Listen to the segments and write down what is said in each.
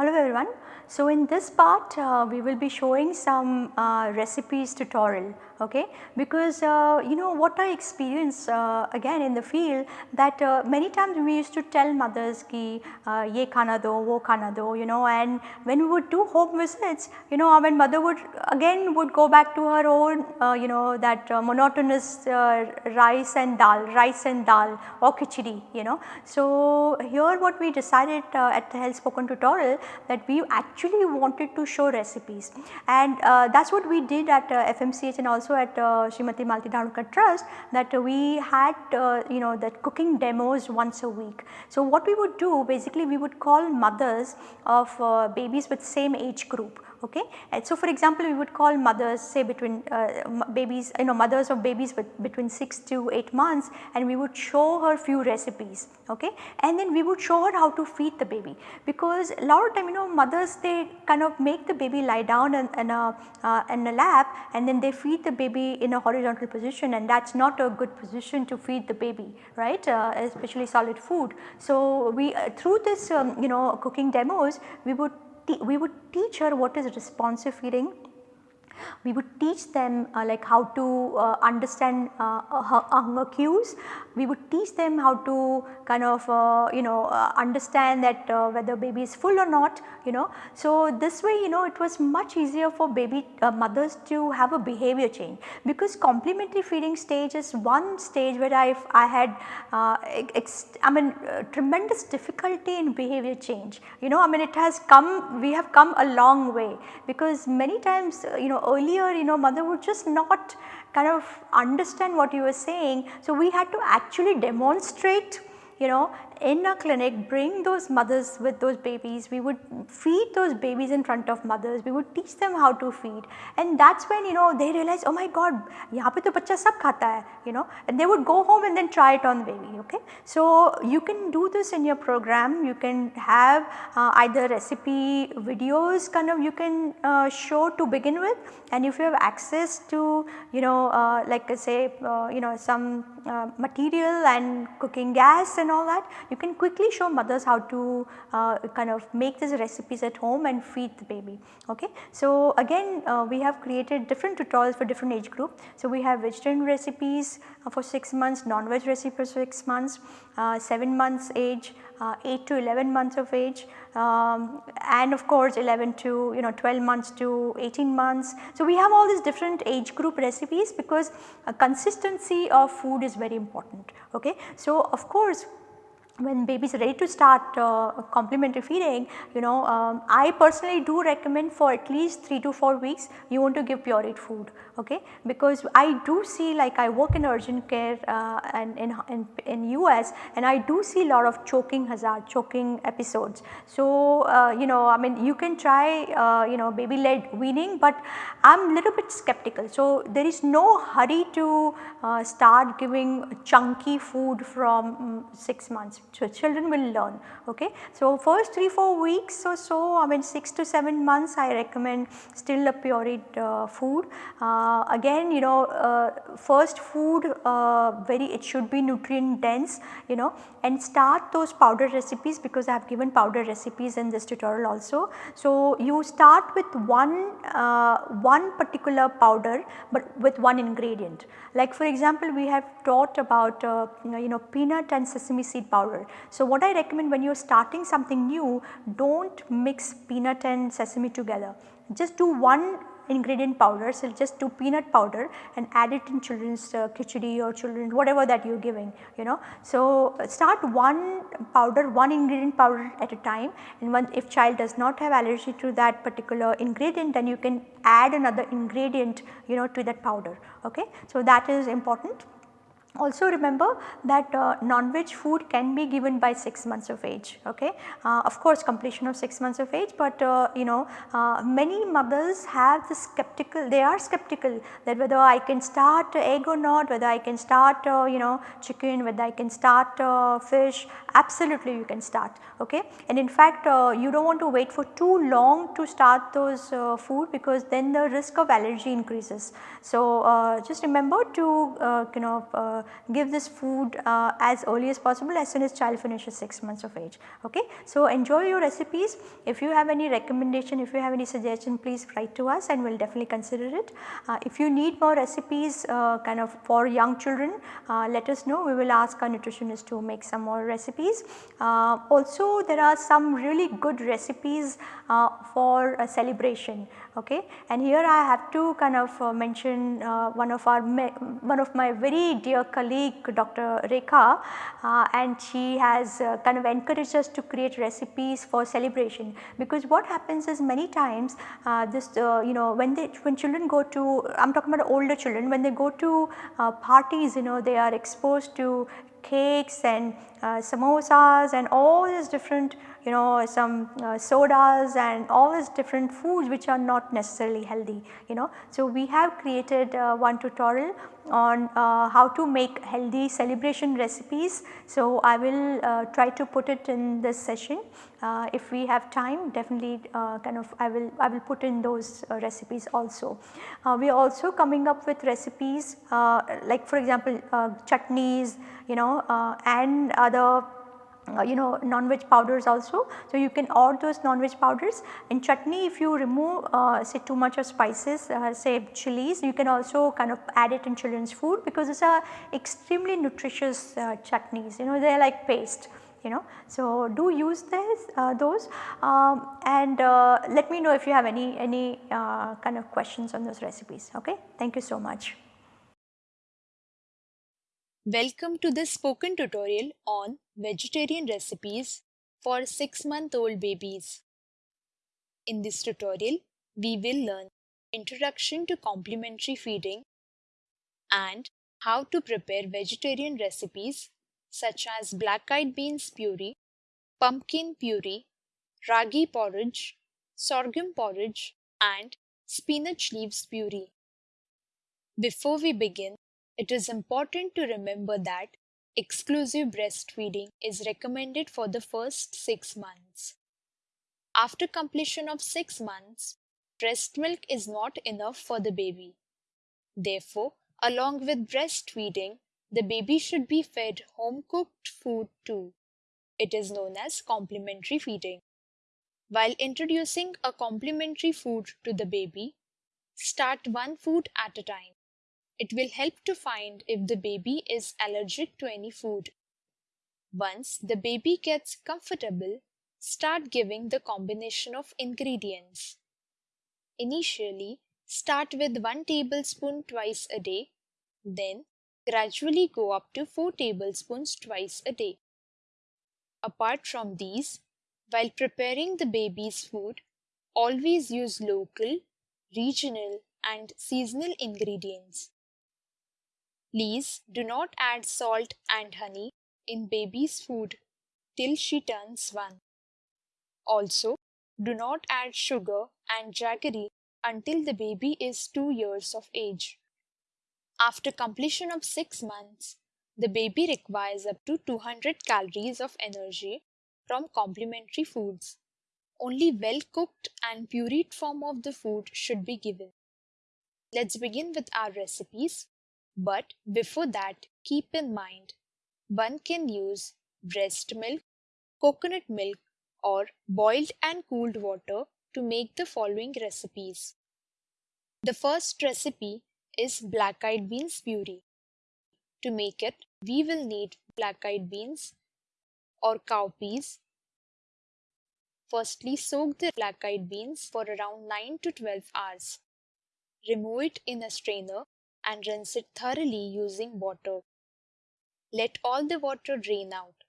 Hello everyone. So, in this part uh, we will be showing some uh, recipes tutorial okay because uh, you know what I experience uh, again in the field that uh, many times we used to tell mothers ki uh, ye khana do wo khana do you know and when we would do home visits you know when mother would again would go back to her own you know that monotonous rice and dal rice and dal or khichdi you know. So, here what we decided at the health spoken tutorial that we actually wanted to show recipes and that is what we did at FMCH and also at uh, Srimati Malati Dhanurkar Trust that uh, we had uh, you know that cooking demos once a week. So, what we would do basically we would call mothers of uh, babies with same age group okay. And so for example, we would call mothers say between uh, babies you know mothers of babies with between 6 to 8 months and we would show her few recipes okay and then we would show her how to feed the baby because a lot of time you know mothers they kind of make the baby lie down in, in a uh, in a lap and then they feed the baby in a horizontal position and that is not a good position to feed the baby right uh, especially solid food. So we uh, through this um, you know cooking demos we would we would teach her what is responsive feeding we would teach them uh, like how to uh, understand uh, hunger cues. We would teach them how to kind of uh, you know uh, understand that uh, whether baby is full or not you know. So, this way you know it was much easier for baby uh, mothers to have a behavior change. Because complementary feeding stage is one stage where I, I had uh, I mean uh, tremendous difficulty in behavior change. You know I mean it has come we have come a long way. Because many times you know earlier you know mother would just not kind of understand what you were saying. So, we had to actually demonstrate you know in a clinic bring those mothers with those babies, we would feed those babies in front of mothers, we would teach them how to feed. And that is when you know they realize oh my god yahan pe to bachcha sab khata hai you know? And they would go home and then try it on the baby okay. So, you can do this in your program, you can have uh, either recipe videos kind of you can uh, show to begin with. And if you have access to you know uh, like say uh, you know some uh, material and cooking gas and all that you can quickly show mothers how to uh, kind of make these recipes at home and feed the baby. Okay. So, again uh, we have created different tutorials for different age group. So, we have vegetarian recipes uh, for 6 months, non-veg recipes for 6 months, uh, 7 months age, uh, 8 to 11 months of age um, and of course 11 to you know 12 months to 18 months. So, we have all these different age group recipes because consistency of food is very important. Okay. So, of course when baby is ready to start uh, complementary feeding, you know, um, I personally do recommend for at least 3 to 4 weeks you want to give pureed food, okay. Because I do see like I work in urgent care uh, and in, in, in US and I do see a lot of choking hazard, choking episodes. So, uh, you know, I mean you can try, uh, you know, baby led weaning but I am little bit skeptical. So, there is no hurry to uh, start giving chunky food from um, 6 months so, children will learn okay. So, first 3-4 weeks or so I mean 6 to 7 months I recommend still a pureed uh, food. Uh, again you know uh, first food uh, very it should be nutrient dense you know and start those powder recipes because I have given powder recipes in this tutorial also. So, you start with one, uh, one particular powder but with one ingredient like for example we have taught about uh, you know peanut and sesame seed powder so, what I recommend when you are starting something new do not mix peanut and sesame together just do one ingredient powder so just do peanut powder and add it in children's uh, khichdi or children whatever that you are giving you know. So, start one powder one ingredient powder at a time and if child does not have allergy to that particular ingredient then you can add another ingredient you know to that powder okay. So, that is important. Also remember that uh, non-veg food can be given by 6 months of age okay. Uh, of course completion of 6 months of age but uh, you know uh, many mothers have the skeptical they are skeptical that whether I can start egg or not whether I can start uh, you know chicken whether I can start uh, fish absolutely you can start okay. And in fact you do not want to wait for too long to start those food because then the risk of allergy increases. So just remember to you know uh, give this food uh, as early as possible as soon as child finishes 6 months of age. Okay. So, enjoy your recipes. If you have any recommendation, if you have any suggestion please write to us and we will definitely consider it. Uh, if you need more recipes uh, kind of for young children uh, let us know we will ask our nutritionist to make some more recipes. Also there are some really good recipes for a celebration okay and here I have to kind of mention one of our one of my very dear colleague Dr. Rekha uh, and she has uh, kind of encouraged us to create recipes for celebration because what happens is many times uh, this uh, you know when they when children go to I am talking about older children when they go to uh, parties you know they are exposed to cakes and uh, samosas and all these different you know some uh, sodas and all these different foods which are not necessarily healthy you know. So, we have created uh, one tutorial on uh, how to make healthy celebration recipes. So, I will uh, try to put it in this session uh, if we have time definitely kind of I will I will put in those recipes also. we are also coming up with recipes like for example chutneys you know and other uh, you know non-veg powders also. So, you can add those non-veg powders in chutney if you remove uh, say too much of spices uh, say chilies you can also kind of add it in children's food because these are extremely nutritious uh, chutneys you know they are like paste you know. So, do use this uh, those um, and uh, let me know if you have any any kind of questions on those recipes okay. Thank you so much. Welcome to this spoken tutorial on vegetarian recipes for 6 month old babies. In this tutorial, we will learn introduction to complementary feeding and how to prepare vegetarian recipes such as black eyed beans puree, pumpkin puree, ragi porridge, sorghum porridge and spinach leaves puree. Before we begin, it is important to remember that exclusive breastfeeding is recommended for the first 6 months. After completion of 6 months, breast milk is not enough for the baby. Therefore, along with breastfeeding, the baby should be fed home cooked food too. It is known as complementary feeding. While introducing a complementary food to the baby, start one food at a time. It will help to find if the baby is allergic to any food. Once the baby gets comfortable, start giving the combination of ingredients. Initially, start with 1 tablespoon twice a day, then gradually go up to 4 tablespoons twice a day. Apart from these, while preparing the baby's food, always use local, regional, and seasonal ingredients. Please do not add salt and honey in baby's food till she turns one. Also, do not add sugar and jaggery until the baby is 2 years of age. After completion of 6 months, the baby requires up to 200 calories of energy from complementary foods. Only well cooked and pureed form of the food should be given. Let's begin with our recipes. But before that, keep in mind one can use breast milk, coconut milk, or boiled and cooled water to make the following recipes. The first recipe is black eyed beans puree. To make it, we will need black eyed beans or cowpeas. Firstly, soak the black eyed beans for around 9 to 12 hours. Remove it in a strainer and rinse it thoroughly using water. Let all the water drain out.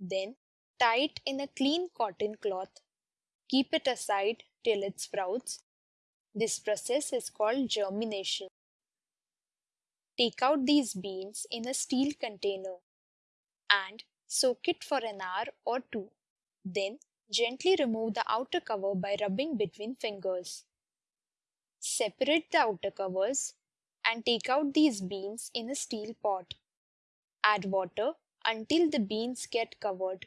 Then tie it in a clean cotton cloth. Keep it aside till it sprouts. This process is called germination. Take out these beans in a steel container and soak it for an hour or two. Then gently remove the outer cover by rubbing between fingers. Separate the outer covers and take out these beans in a steel pot. Add water until the beans get covered.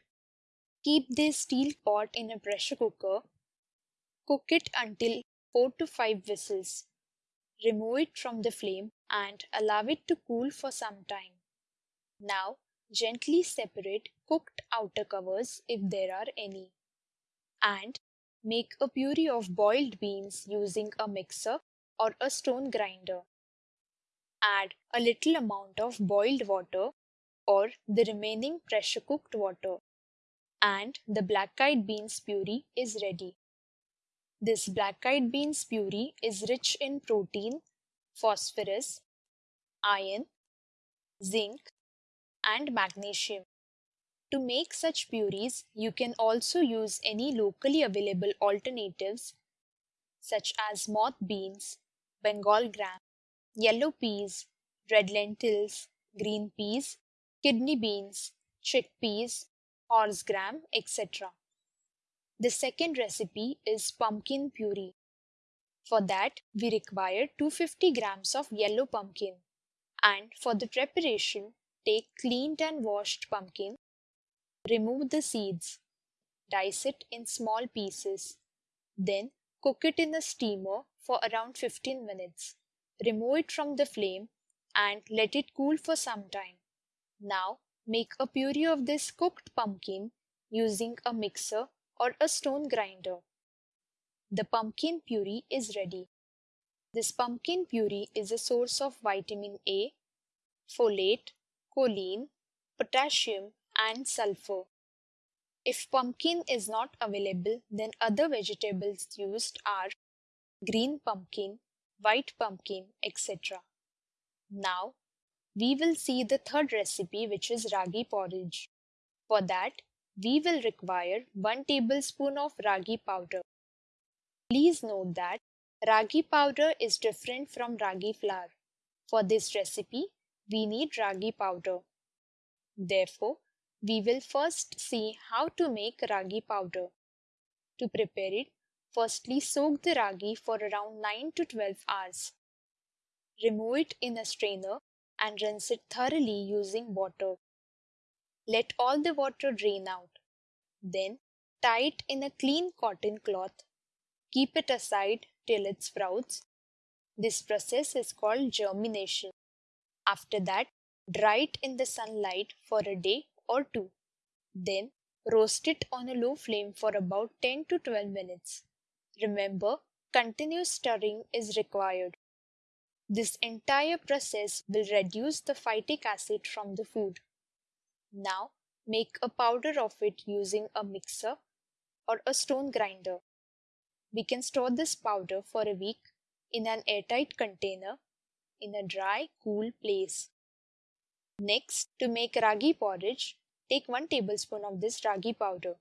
Keep this steel pot in a pressure cooker. Cook it until 4 to 5 whistles. Remove it from the flame and allow it to cool for some time. Now gently separate cooked outer covers if there are any. And make a puree of boiled beans using a mixer or a stone grinder. Add a little amount of boiled water or the remaining pressure cooked water and the black-eyed beans puree is ready. This black-eyed beans puree is rich in protein, phosphorus, iron, zinc and magnesium. To make such purees, you can also use any locally available alternatives such as moth beans, Bengal gram, yellow peas, red lentils, green peas, kidney beans, chickpeas, horse gram, etc. The second recipe is pumpkin puree. For that, we require 250 grams of yellow pumpkin. And for the preparation, take cleaned and washed pumpkin, remove the seeds, dice it in small pieces, then cook it in a steamer for around 15 minutes. Remove it from the flame and let it cool for some time. Now make a puree of this cooked pumpkin using a mixer or a stone grinder. The pumpkin puree is ready. This pumpkin puree is a source of vitamin A, folate, choline, potassium and sulfur. If pumpkin is not available, then other vegetables used are green pumpkin, white pumpkin, etc. Now, we will see the third recipe which is ragi porridge. For that, we will require 1 tablespoon of ragi powder. Please note that ragi powder is different from ragi flour. For this recipe, we need ragi powder. Therefore, we will first see how to make ragi powder. To prepare it, firstly soak the ragi for around 9 to 12 hours. Remove it in a strainer and rinse it thoroughly using water. Let all the water drain out. Then tie it in a clean cotton cloth. Keep it aside till it sprouts. This process is called germination. After that, dry it in the sunlight for a day or two. Then roast it on a low flame for about 10 to 12 minutes. Remember, continuous stirring is required. This entire process will reduce the phytic acid from the food. Now, make a powder of it using a mixer or a stone grinder. We can store this powder for a week in an airtight container in a dry, cool place. Next, to make ragi porridge, take 1 tablespoon of this ragi powder.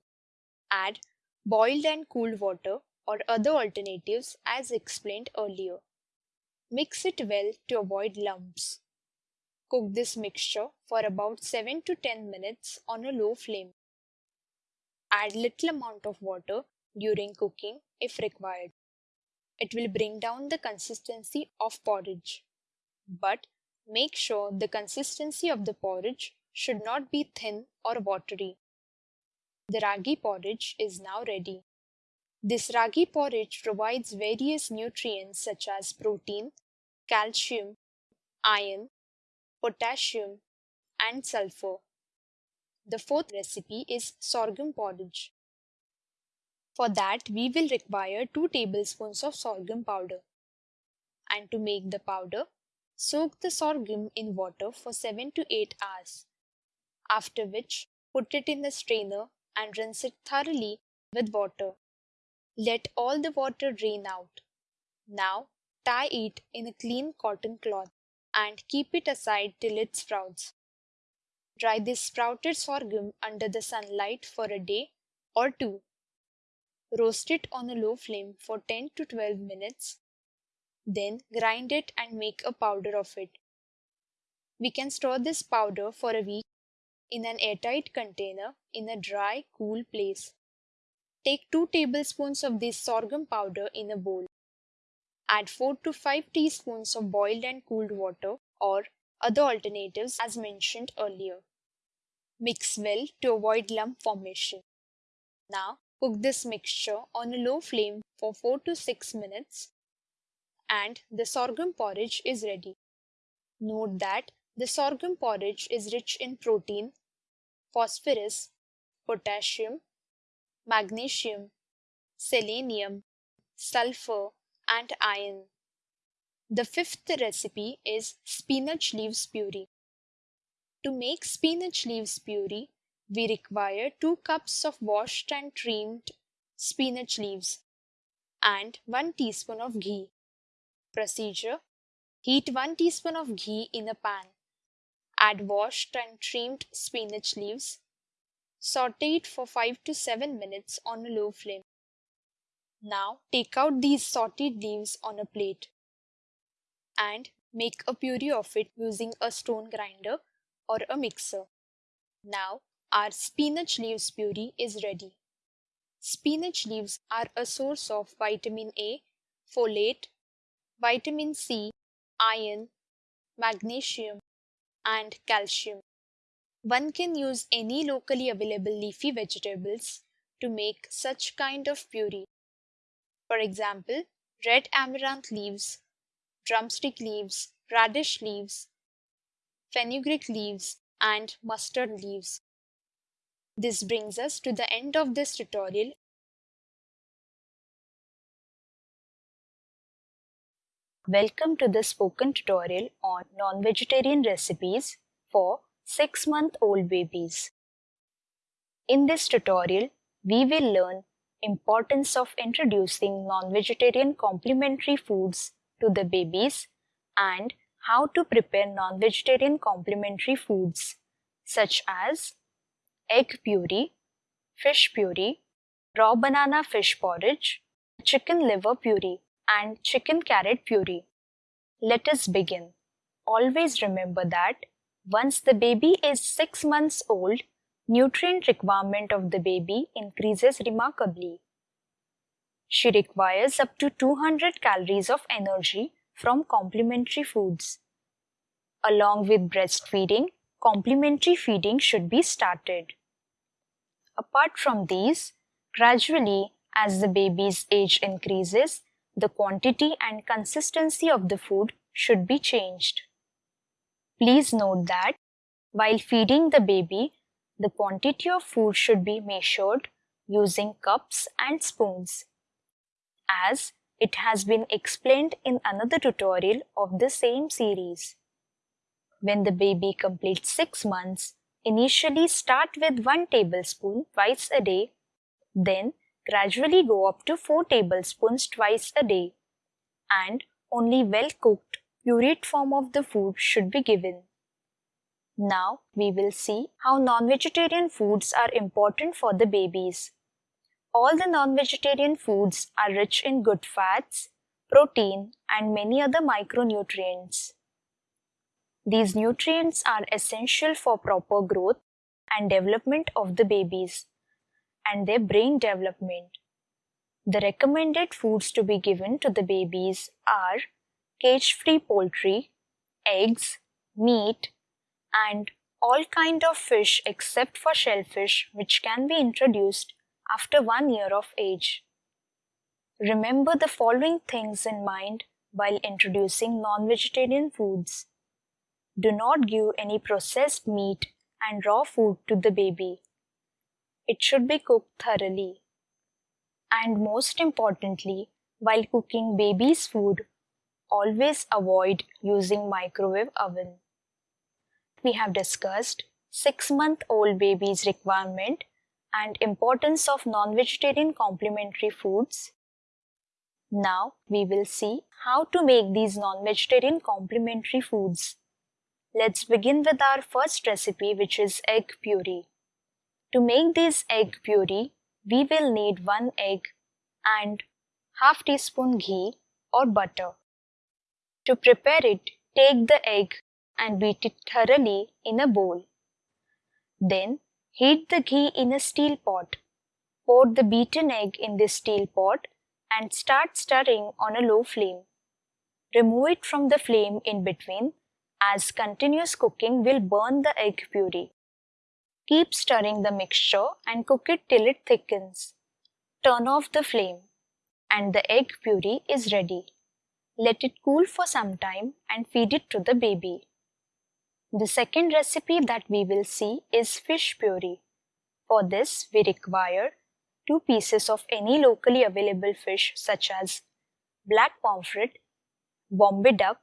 Add boiled and cooled water or other alternatives as explained earlier. Mix it well to avoid lumps. Cook this mixture for about 7 to 10 minutes on a low flame. Add little amount of water during cooking if required. It will bring down the consistency of porridge but make sure the consistency of the porridge should not be thin or watery. The ragi porridge is now ready. This ragi porridge provides various nutrients such as protein, calcium, iron, potassium, and sulfur. The fourth recipe is sorghum porridge. For that, we will require 2 tablespoons of sorghum powder. And to make the powder, Soak the sorghum in water for 7 to 8 hours, after which put it in the strainer and rinse it thoroughly with water. Let all the water drain out. Now tie it in a clean cotton cloth and keep it aside till it sprouts. Dry this sprouted sorghum under the sunlight for a day or two. Roast it on a low flame for 10 to 12 minutes then grind it and make a powder of it. We can store this powder for a week in an airtight container in a dry, cool place. Take 2 tablespoons of this sorghum powder in a bowl. Add 4 to 5 teaspoons of boiled and cooled water or other alternatives as mentioned earlier. Mix well to avoid lump formation. Now cook this mixture on a low flame for 4 to 6 minutes and the sorghum porridge is ready. Note that The sorghum porridge is rich in protein, phosphorus, potassium, magnesium, selenium, sulfur, and iron. The fifth recipe is spinach leaves puree. To make spinach leaves puree, we require 2 cups of washed and trimmed spinach leaves and 1 teaspoon of ghee. Procedure Heat 1 teaspoon of ghee in a pan. Add washed and trimmed spinach leaves. Saute it for 5 to 7 minutes on a low flame. Now take out these sauteed leaves on a plate and make a puree of it using a stone grinder or a mixer. Now our spinach leaves puree is ready. Spinach leaves are a source of vitamin A, folate, vitamin C, iron, magnesium, and calcium. One can use any locally available leafy vegetables to make such kind of puree. For example, red amaranth leaves, drumstick leaves, radish leaves, fenugreek leaves, and mustard leaves. This brings us to the end of this tutorial. Welcome to the spoken tutorial on non-vegetarian recipes for 6-month-old babies. In this tutorial, we will learn importance of introducing non-vegetarian complementary foods to the babies and how to prepare non-vegetarian complementary foods such as egg puree, fish puree, raw banana fish porridge, chicken liver puree, and chicken carrot puree. Let us begin. Always remember that once the baby is 6 months old, nutrient requirement of the baby increases remarkably. She requires up to 200 calories of energy from complementary foods. Along with breastfeeding, complementary feeding should be started. Apart from these, gradually as the baby's age increases, the quantity and consistency of the food should be changed. Please note that while feeding the baby, the quantity of food should be measured using cups and spoons. As it has been explained in another tutorial of the same series. When the baby completes 6 months, initially start with 1 tablespoon twice a day, then gradually go up to 4 tablespoons twice a day, and only well cooked, pureed form of the food should be given. Now we will see how non-vegetarian foods are important for the babies. All the non-vegetarian foods are rich in good fats, protein and many other micronutrients. These nutrients are essential for proper growth and development of the babies and their brain development. The recommended foods to be given to the babies are cage-free poultry, eggs, meat, and all kind of fish except for shellfish which can be introduced after one year of age. Remember the following things in mind while introducing non-vegetarian foods. Do not give any processed meat and raw food to the baby. It should be cooked thoroughly. And most importantly, while cooking baby's food, always avoid using microwave oven. We have discussed 6-month-old baby's requirement and importance of non-vegetarian complementary foods. Now we will see how to make these non-vegetarian complementary foods. Let's begin with our first recipe which is egg puree. To make this egg puree, we will need 1 egg and half teaspoon ghee or butter. To prepare it, take the egg and beat it thoroughly in a bowl. Then heat the ghee in a steel pot. Pour the beaten egg in this steel pot and start stirring on a low flame. Remove it from the flame in between as continuous cooking will burn the egg puree. Keep stirring the mixture and cook it till it thickens. Turn off the flame and the egg puree is ready. Let it cool for some time and feed it to the baby. The second recipe that we will see is fish puree. For this, we require 2 pieces of any locally available fish such as black pomfret, Bombay duck,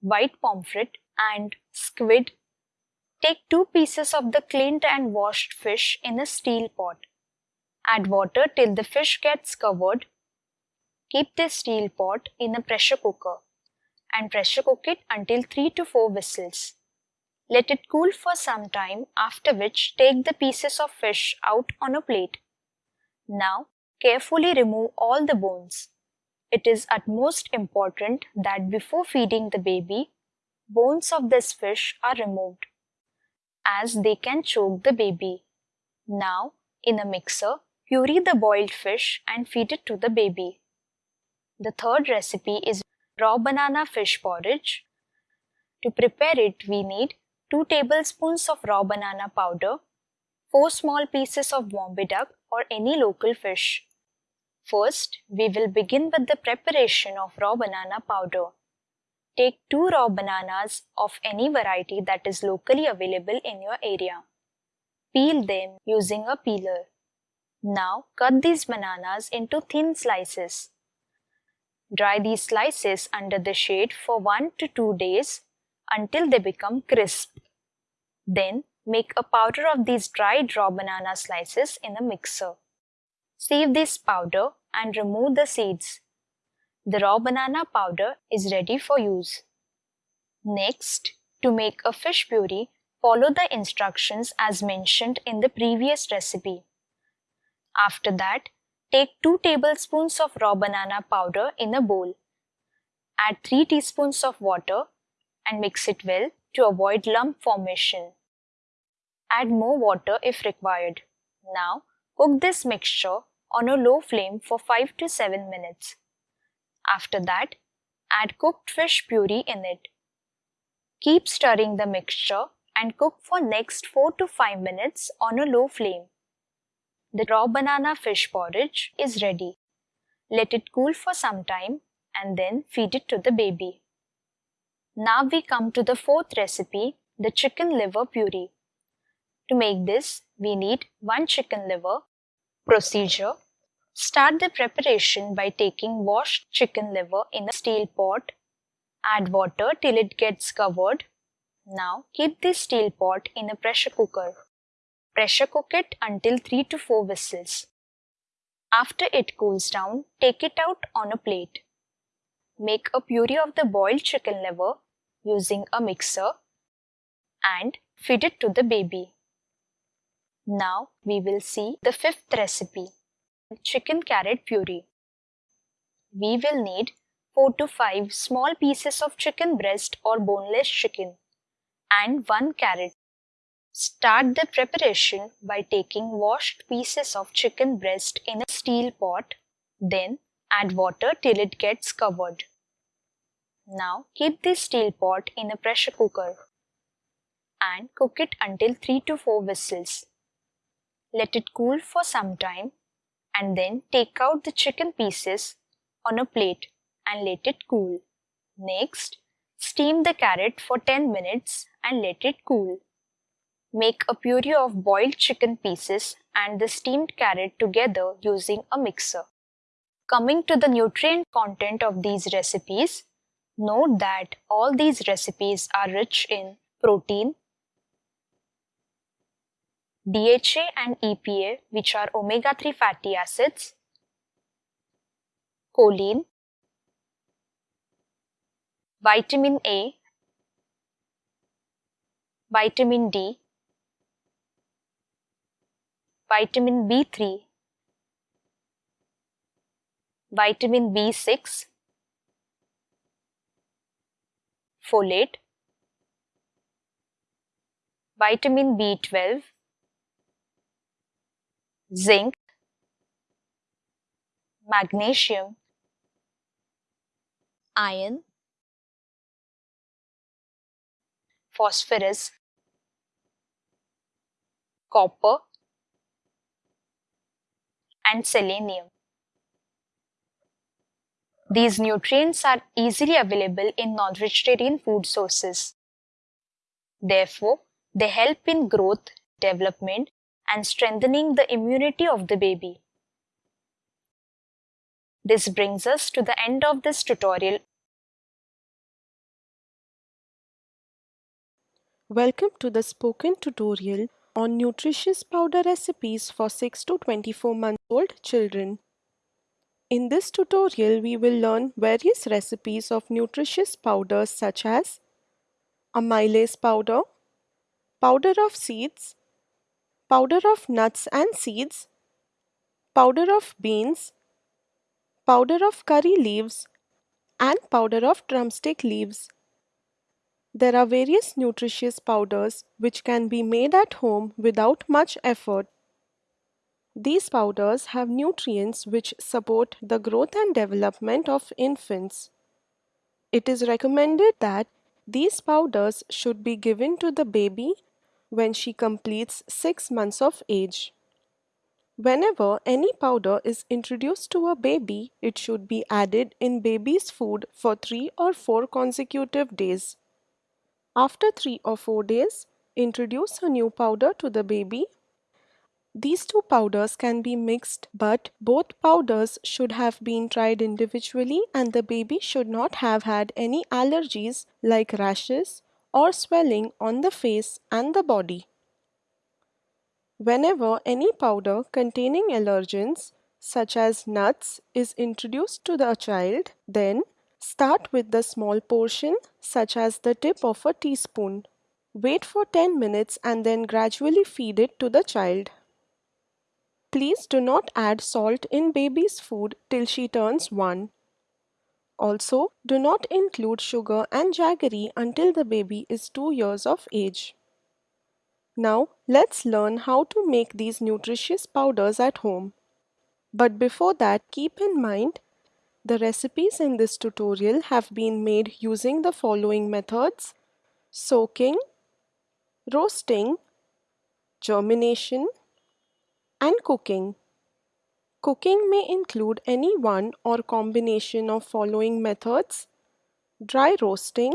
white pomfret and squid. Take 2 pieces of the cleaned and washed fish in a steel pot. Add water till the fish gets covered. Keep the steel pot in a pressure cooker and pressure cook it until 3 to 4 whistles. Let it cool for some time after which take the pieces of fish out on a plate. Now carefully remove all the bones. It is utmost important that before feeding the baby, bones of this fish are removed as they can choke the baby. Now in a mixer, puree the boiled fish and feed it to the baby. The third recipe is raw banana fish porridge. To prepare it, we need 2 tablespoons of raw banana powder, 4 small pieces of Bombay duck or any local fish. First, we will begin with the preparation of raw banana powder. Take 2 raw bananas of any variety that is locally available in your area. Peel them using a peeler. Now cut these bananas into thin slices. Dry these slices under the shade for 1 to 2 days until they become crisp. Then make a powder of these dried raw banana slices in a mixer. Sieve this powder and remove the seeds. The raw banana powder is ready for use. Next, to make a fish puree, follow the instructions as mentioned in the previous recipe. After that, take 2 tablespoons of raw banana powder in a bowl. Add 3 teaspoons of water and mix it well to avoid lump formation. Add more water if required. Now, cook this mixture on a low flame for 5 to 7 minutes. After that, add cooked fish puree in it. Keep stirring the mixture and cook for next 4 to 5 minutes on a low flame. The raw banana fish porridge is ready. Let it cool for some time and then feed it to the baby. Now we come to the fourth recipe, the chicken liver puree. To make this, we need 1 chicken liver. Procedure Start the preparation by taking washed chicken liver in a steel pot. Add water till it gets covered. Now keep this steel pot in a pressure cooker. Pressure cook it until 3 to 4 whistles. After it cools down, take it out on a plate. Make a puree of the boiled chicken liver using a mixer and feed it to the baby. Now we will see the fifth recipe, chicken carrot puree. We will need 4 to 5 small pieces of chicken breast or boneless chicken and 1 carrot. Start the preparation by taking washed pieces of chicken breast in a steel pot, then add water till it gets covered. Now keep this steel pot in a pressure cooker and cook it until 3 to 4 whistles. Let it cool for some time and then take out the chicken pieces on a plate and let it cool. Next, steam the carrot for 10 minutes and let it cool. Make a puree of boiled chicken pieces and the steamed carrot together using a mixer. Coming to the nutrient content of these recipes, Note that all these recipes are rich in protein, DHA and EPA which are omega-3 fatty acids, choline, vitamin A, vitamin D, vitamin B3, vitamin B6, folate, vitamin B12, zinc, magnesium, iron, phosphorus, copper, and selenium. These nutrients are easily available in non-vegetarian food sources. Therefore, they help in growth, development, and strengthening the immunity of the baby. This brings us to the end of this tutorial. Welcome to the spoken tutorial on nutritious powder recipes for 6 to 24 month old children. In this tutorial, we will learn various recipes of nutritious powders such as amylase powder, powder of seeds, powder of nuts and seeds, powder of beans, powder of curry leaves, and powder of drumstick leaves. There are various nutritious powders which can be made at home without much effort. These powders have nutrients which support the growth and development of infants. It is recommended that these powders should be given to the baby when she completes 6 months of age. Whenever any powder is introduced to a baby, it should be added in baby's food for 3 or 4 consecutive days. After 3 or 4 days, introduce a new powder to the baby. These two powders can be mixed, but both powders should have been tried individually and the baby should not have had any allergies like rashes or swelling on the face and the body. Whenever any powder containing allergens, such as nuts, is introduced to the child, then Start with the small portion, such as the tip of a teaspoon. Wait for 10 minutes and then gradually feed it to the child. Please do not add salt in baby's food till she turns 1. Also, do not include sugar and jaggery until the baby is 2 years of age. Now, let's learn how to make these nutritious powders at home. But before that, keep in mind the recipes in this tutorial have been made using the following methods soaking, roasting, germination, and cooking. Cooking may include any one or combination of following methods dry roasting,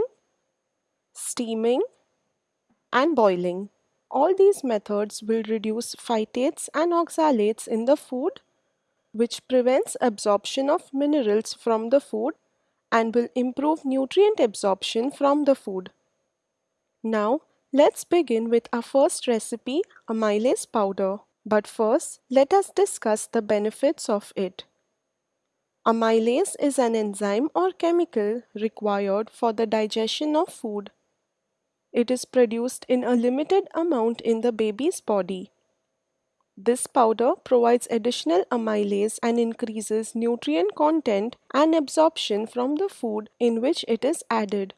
steaming, and boiling. All these methods will reduce phytates and oxalates in the food which prevents absorption of minerals from the food and will improve nutrient absorption from the food. Now, let's begin with our first recipe, amylase powder. But first, let us discuss the benefits of it. Amylase is an enzyme or chemical required for the digestion of food. It is produced in a limited amount in the baby's body. This powder provides additional amylase and increases nutrient content and absorption from the food in which it is added.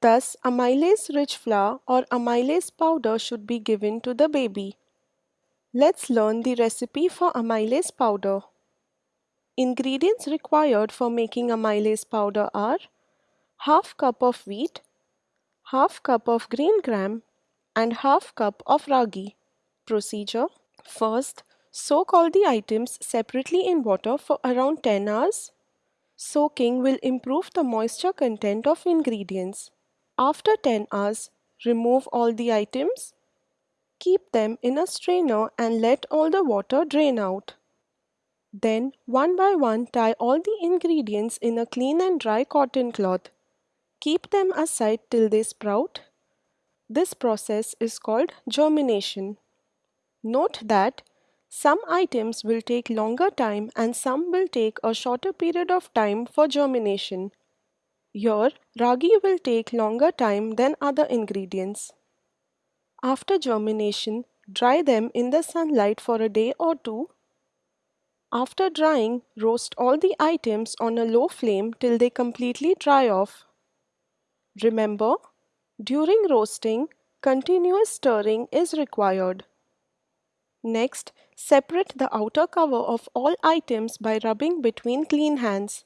Thus, amylase-rich flour or amylase powder should be given to the baby. Let's learn the recipe for amylase powder. Ingredients required for making amylase powder are half cup of wheat, half cup of green gram and half cup of ragi. Procedure First, soak all the items separately in water for around 10 hours. Soaking will improve the moisture content of ingredients. After 10 hours, remove all the items. Keep them in a strainer and let all the water drain out. Then, one by one, tie all the ingredients in a clean and dry cotton cloth. Keep them aside till they sprout. This process is called germination. Note that some items will take longer time and some will take a shorter period of time for germination. Here, ragi will take longer time than other ingredients. After germination, dry them in the sunlight for a day or two. After drying, roast all the items on a low flame till they completely dry off. Remember, during roasting, continuous stirring is required. Next, separate the outer cover of all items by rubbing between clean hands.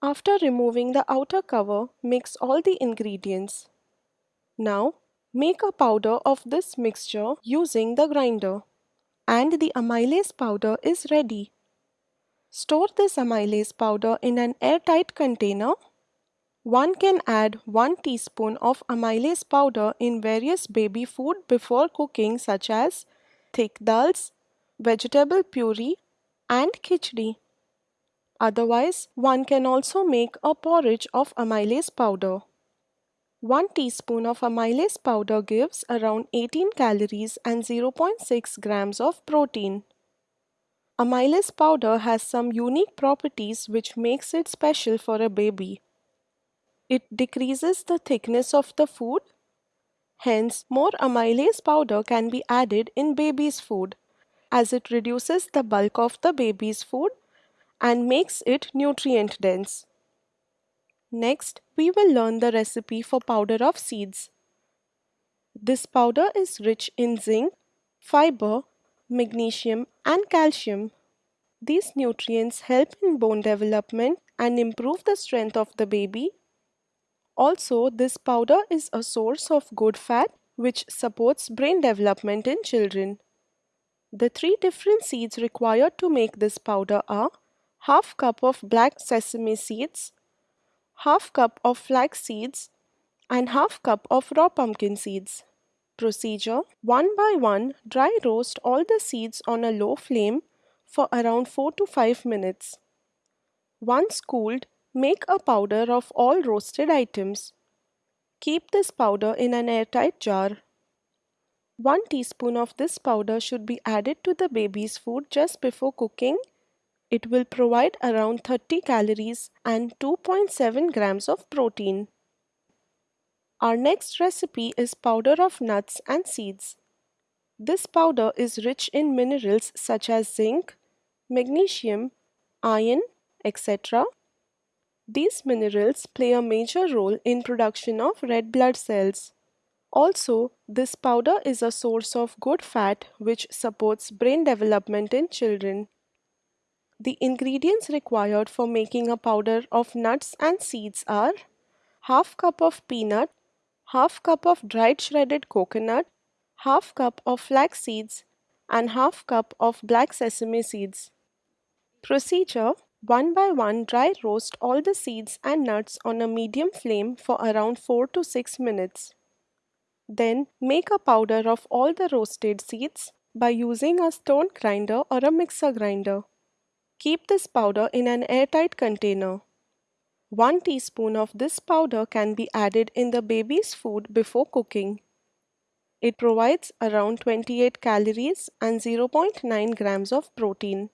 After removing the outer cover, mix all the ingredients. Now, make a powder of this mixture using the grinder. And the amylase powder is ready. Store this amylase powder in an airtight container. One can add 1 teaspoon of amylase powder in various baby food before cooking such as thick dals, vegetable puree and khichdi. Otherwise, one can also make a porridge of amylase powder. 1 teaspoon of amylase powder gives around 18 calories and 0.6 grams of protein. Amylase powder has some unique properties which makes it special for a baby. It decreases the thickness of the food. Hence, more amylase powder can be added in baby's food as it reduces the bulk of the baby's food and makes it nutrient dense. Next, we will learn the recipe for powder of seeds. This powder is rich in zinc, fiber, magnesium and calcium. These nutrients help in bone development and improve the strength of the baby. Also, this powder is a source of good fat which supports brain development in children. The three different seeds required to make this powder are half cup of black sesame seeds, half cup of flax seeds and half cup of raw pumpkin seeds. Procedure 1 by 1 dry roast all the seeds on a low flame for around 4 to 5 minutes. Once cooled, make a powder of all roasted items. Keep this powder in an airtight jar. 1 teaspoon of this powder should be added to the baby's food just before cooking. It will provide around 30 calories and 2.7 grams of protein. Our next recipe is powder of nuts and seeds. This powder is rich in minerals such as zinc, magnesium, iron, etc. These minerals play a major role in production of red blood cells. Also, this powder is a source of good fat which supports brain development in children. The ingredients required for making a powder of nuts and seeds are half cup of peanut, half cup of dried shredded coconut, half cup of flax seeds and half cup of black sesame seeds. Procedure 1 by 1 dry roast all the seeds and nuts on a medium flame for around 4 to 6 minutes. Then make a powder of all the roasted seeds by using a stone grinder or a mixer grinder. Keep this powder in an airtight container. 1 teaspoon of this powder can be added in the baby's food before cooking. It provides around 28 calories and 0.9 grams of protein.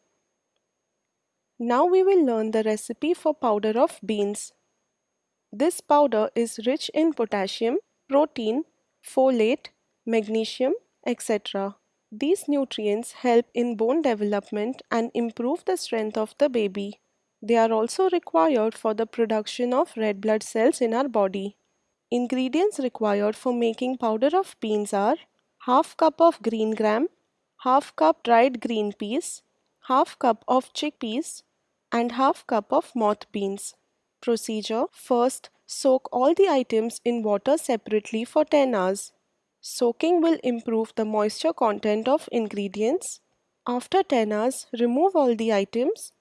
Now we will learn the recipe for powder of beans. This powder is rich in potassium, protein, folate, magnesium, etc. These nutrients help in bone development and improve the strength of the baby. They are also required for the production of red blood cells in our body. Ingredients required for making powder of beans are half cup of green gram, half cup dried green peas, half cup of chickpeas and half cup of moth beans. Procedure First, soak all the items in water separately for 10 hours. Soaking will improve the moisture content of ingredients. After 10 hours, remove all the items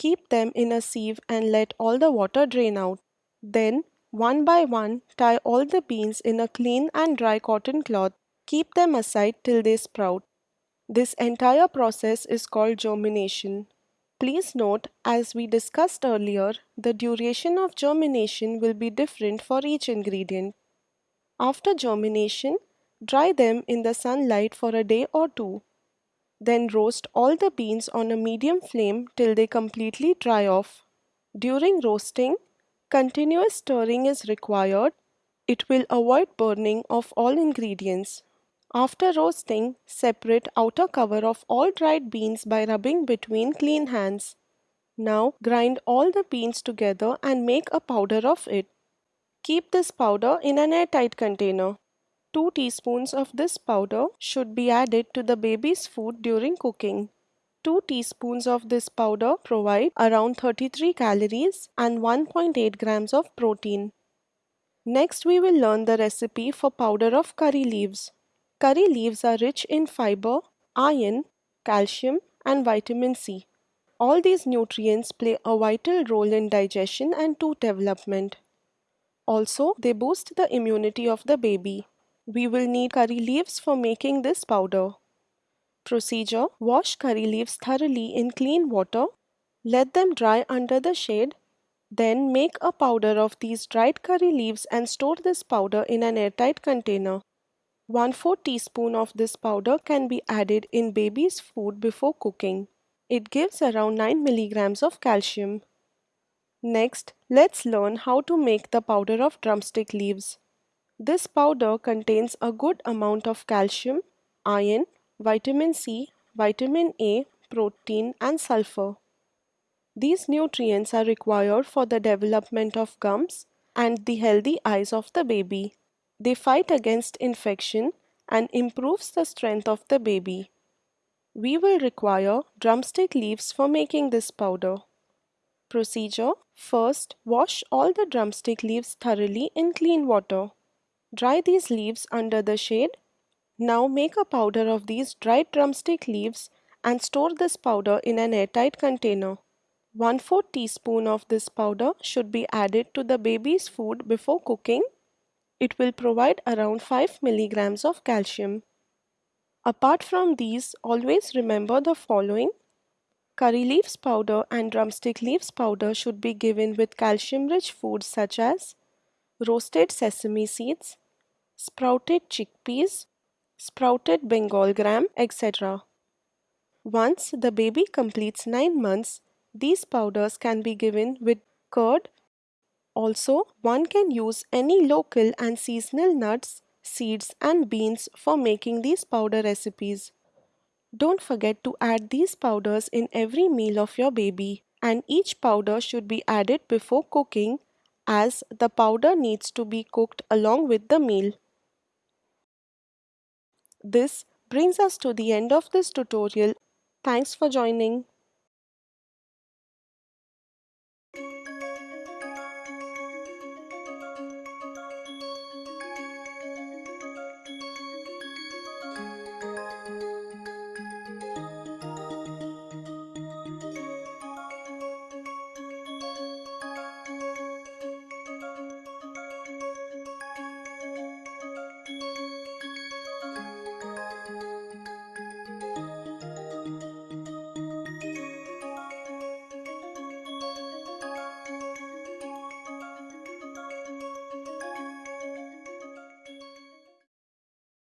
Keep them in a sieve and let all the water drain out. Then, one by one, tie all the beans in a clean and dry cotton cloth. Keep them aside till they sprout. This entire process is called germination. Please note, as we discussed earlier, the duration of germination will be different for each ingredient. After germination, dry them in the sunlight for a day or two. Then roast all the beans on a medium flame till they completely dry off. During roasting, continuous stirring is required. It will avoid burning of all ingredients. After roasting, separate outer cover of all dried beans by rubbing between clean hands. Now grind all the beans together and make a powder of it. Keep this powder in an airtight container. 2 teaspoons of this powder should be added to the baby's food during cooking. 2 teaspoons of this powder provide around 33 calories and 1.8 grams of protein. Next we will learn the recipe for powder of curry leaves. Curry leaves are rich in fiber, iron, calcium and vitamin C. All these nutrients play a vital role in digestion and tooth development. Also, they boost the immunity of the baby. We will need curry leaves for making this powder. Procedure Wash curry leaves thoroughly in clean water. Let them dry under the shade. Then make a powder of these dried curry leaves and store this powder in an airtight container. 1 4 teaspoon of this powder can be added in baby's food before cooking. It gives around 9 milligrams of calcium. Next, let's learn how to make the powder of drumstick leaves. This powder contains a good amount of calcium, iron, vitamin C, vitamin A, protein and sulfur. These nutrients are required for the development of gums and the healthy eyes of the baby. They fight against infection and improves the strength of the baby. We will require drumstick leaves for making this powder. Procedure First, wash all the drumstick leaves thoroughly in clean water. Dry these leaves under the shade. Now make a powder of these dried drumstick leaves and store this powder in an airtight container. 1 4 teaspoon of this powder should be added to the baby's food before cooking. It will provide around 5 milligrams of calcium. Apart from these, always remember the following Curry leaves powder and drumstick leaves powder should be given with calcium-rich foods such as roasted sesame seeds, sprouted chickpeas, sprouted Bengal gram, etc. Once the baby completes 9 months, these powders can be given with curd. Also, one can use any local and seasonal nuts, seeds and beans for making these powder recipes. Don't forget to add these powders in every meal of your baby and each powder should be added before cooking as the powder needs to be cooked along with the meal. This brings us to the end of this tutorial. Thanks for joining.